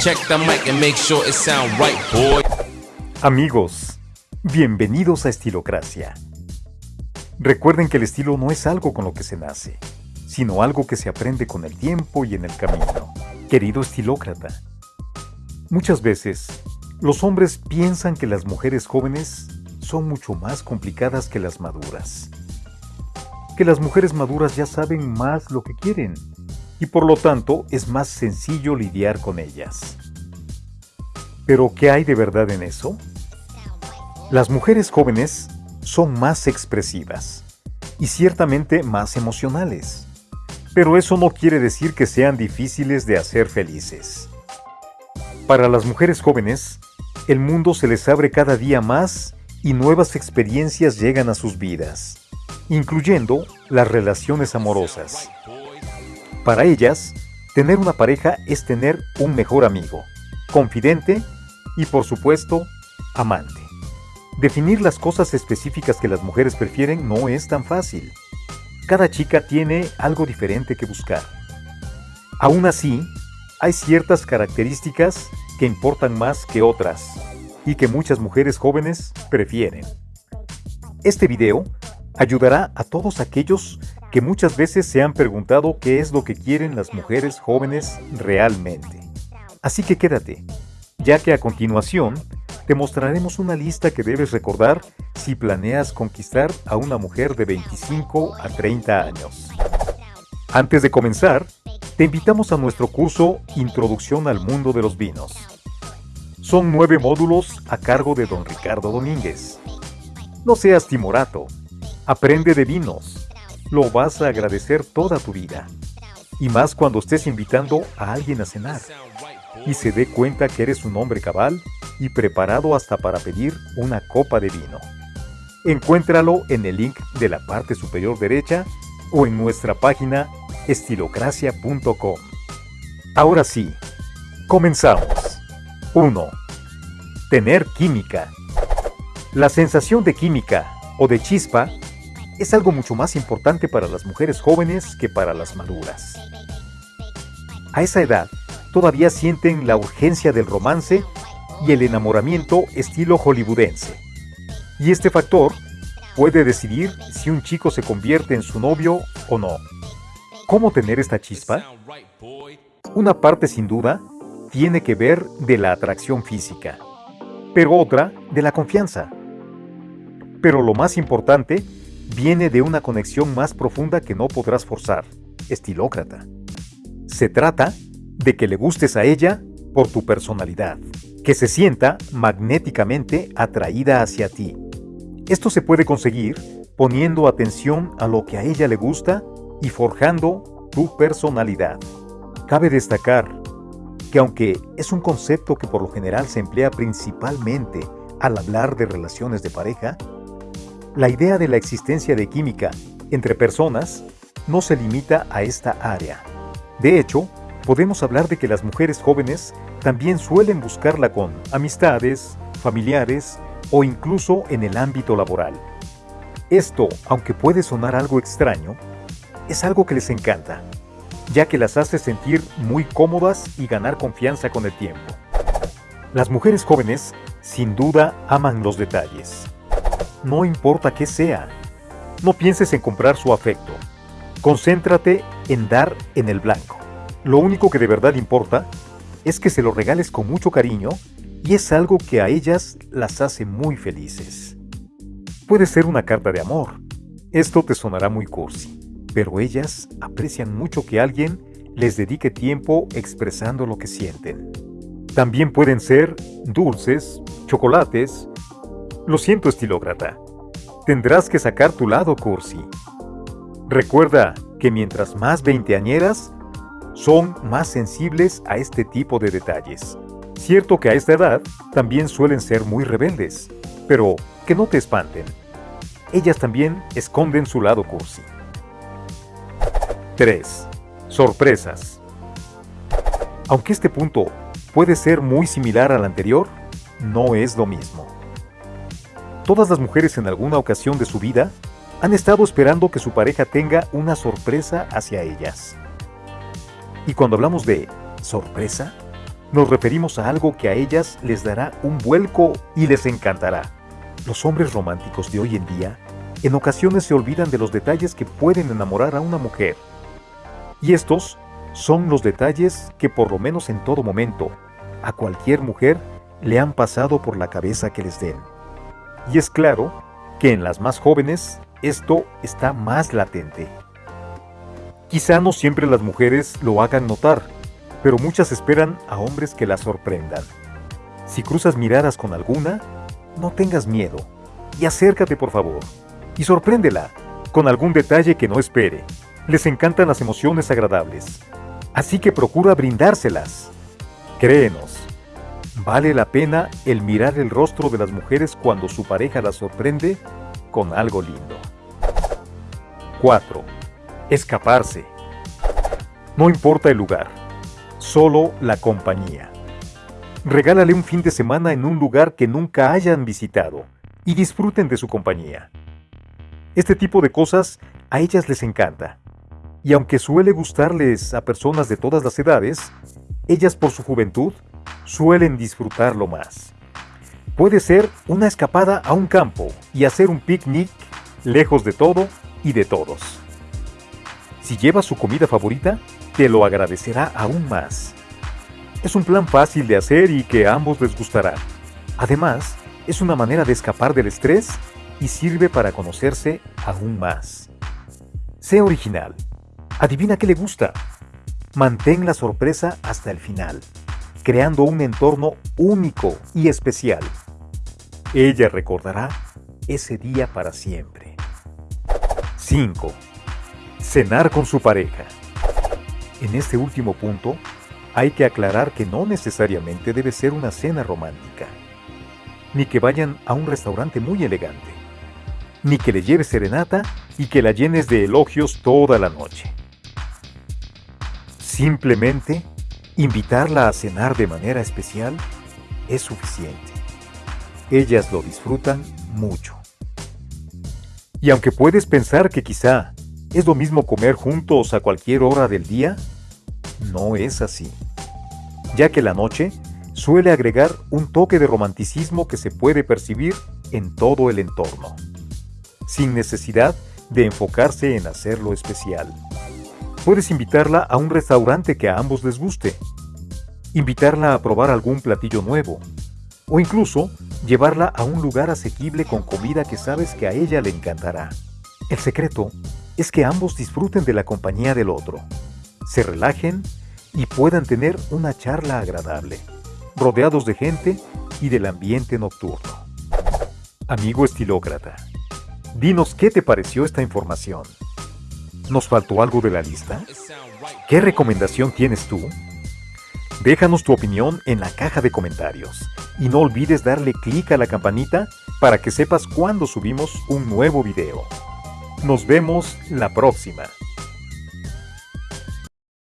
Check the mic and make sure it right, boy. Amigos, bienvenidos a Estilocracia. Recuerden que el estilo no es algo con lo que se nace, sino algo que se aprende con el tiempo y en el camino. Querido estilócrata, muchas veces los hombres piensan que las mujeres jóvenes son mucho más complicadas que las maduras. Que las mujeres maduras ya saben más lo que quieren y por lo tanto es más sencillo lidiar con ellas. Pero ¿qué hay de verdad en eso? Las mujeres jóvenes son más expresivas y ciertamente más emocionales. Pero eso no quiere decir que sean difíciles de hacer felices. Para las mujeres jóvenes, el mundo se les abre cada día más y nuevas experiencias llegan a sus vidas, incluyendo las relaciones amorosas. Para ellas, tener una pareja es tener un mejor amigo, confidente y por supuesto, amante. Definir las cosas específicas que las mujeres prefieren no es tan fácil. Cada chica tiene algo diferente que buscar. Aún así, hay ciertas características que importan más que otras y que muchas mujeres jóvenes prefieren. Este video ayudará a todos aquellos que muchas veces se han preguntado qué es lo que quieren las mujeres jóvenes realmente. Así que quédate, ya que a continuación te mostraremos una lista que debes recordar si planeas conquistar a una mujer de 25 a 30 años. Antes de comenzar, te invitamos a nuestro curso Introducción al Mundo de los Vinos. Son nueve módulos a cargo de don Ricardo Domínguez. No seas timorato, aprende de vinos, lo vas a agradecer toda tu vida. Y más cuando estés invitando a alguien a cenar y se dé cuenta que eres un hombre cabal y preparado hasta para pedir una copa de vino. Encuéntralo en el link de la parte superior derecha o en nuestra página estilocracia.com. Ahora sí, comenzamos. 1. Tener química. La sensación de química o de chispa es algo mucho más importante para las mujeres jóvenes que para las maduras. A esa edad, todavía sienten la urgencia del romance y el enamoramiento estilo hollywoodense. Y este factor puede decidir si un chico se convierte en su novio o no. ¿Cómo tener esta chispa? Una parte sin duda tiene que ver de la atracción física, pero otra de la confianza. Pero lo más importante viene de una conexión más profunda que no podrás forzar, estilócrata. Se trata de que le gustes a ella por tu personalidad, que se sienta magnéticamente atraída hacia ti. Esto se puede conseguir poniendo atención a lo que a ella le gusta y forjando tu personalidad. Cabe destacar que aunque es un concepto que por lo general se emplea principalmente al hablar de relaciones de pareja, la idea de la existencia de química entre personas no se limita a esta área. De hecho, podemos hablar de que las mujeres jóvenes también suelen buscarla con amistades, familiares o incluso en el ámbito laboral. Esto, aunque puede sonar algo extraño, es algo que les encanta ya que las hace sentir muy cómodas y ganar confianza con el tiempo. Las mujeres jóvenes, sin duda, aman los detalles. No importa qué sea. No pienses en comprar su afecto. Concéntrate en dar en el blanco. Lo único que de verdad importa es que se lo regales con mucho cariño y es algo que a ellas las hace muy felices. Puede ser una carta de amor. Esto te sonará muy cursi pero ellas aprecian mucho que alguien les dedique tiempo expresando lo que sienten. También pueden ser dulces, chocolates. Lo siento, estilócrata. Tendrás que sacar tu lado cursi. Recuerda que mientras más veinteañeras, son más sensibles a este tipo de detalles. Cierto que a esta edad también suelen ser muy rebeldes, pero que no te espanten. Ellas también esconden su lado cursi. 3. Sorpresas. Aunque este punto puede ser muy similar al anterior, no es lo mismo. Todas las mujeres en alguna ocasión de su vida han estado esperando que su pareja tenga una sorpresa hacia ellas. Y cuando hablamos de sorpresa, nos referimos a algo que a ellas les dará un vuelco y les encantará. Los hombres románticos de hoy en día en ocasiones se olvidan de los detalles que pueden enamorar a una mujer. Y estos son los detalles que por lo menos en todo momento a cualquier mujer le han pasado por la cabeza que les den. Y es claro que en las más jóvenes esto está más latente. Quizá no siempre las mujeres lo hagan notar, pero muchas esperan a hombres que las sorprendan. Si cruzas miradas con alguna, no tengas miedo y acércate por favor y sorpréndela con algún detalle que no espere. Les encantan las emociones agradables, así que procura brindárselas. Créenos, vale la pena el mirar el rostro de las mujeres cuando su pareja las sorprende con algo lindo. 4. Escaparse. No importa el lugar, solo la compañía. Regálale un fin de semana en un lugar que nunca hayan visitado y disfruten de su compañía. Este tipo de cosas a ellas les encanta. Y aunque suele gustarles a personas de todas las edades, ellas por su juventud suelen disfrutarlo más. Puede ser una escapada a un campo y hacer un picnic lejos de todo y de todos. Si lleva su comida favorita, te lo agradecerá aún más. Es un plan fácil de hacer y que a ambos les gustará. Además, es una manera de escapar del estrés y sirve para conocerse aún más. Sé original. Adivina qué le gusta. Mantén la sorpresa hasta el final, creando un entorno único y especial. Ella recordará ese día para siempre. 5. Cenar con su pareja. En este último punto, hay que aclarar que no necesariamente debe ser una cena romántica, ni que vayan a un restaurante muy elegante ni que le lleves serenata y que la llenes de elogios toda la noche. Simplemente invitarla a cenar de manera especial es suficiente. Ellas lo disfrutan mucho. Y aunque puedes pensar que quizá es lo mismo comer juntos a cualquier hora del día, no es así, ya que la noche suele agregar un toque de romanticismo que se puede percibir en todo el entorno sin necesidad de enfocarse en hacerlo especial. Puedes invitarla a un restaurante que a ambos les guste, invitarla a probar algún platillo nuevo, o incluso llevarla a un lugar asequible con comida que sabes que a ella le encantará. El secreto es que ambos disfruten de la compañía del otro, se relajen y puedan tener una charla agradable, rodeados de gente y del ambiente nocturno. Amigo estilócrata, Dinos qué te pareció esta información. ¿Nos faltó algo de la lista? ¿Qué recomendación tienes tú? Déjanos tu opinión en la caja de comentarios y no olvides darle clic a la campanita para que sepas cuando subimos un nuevo video. Nos vemos la próxima.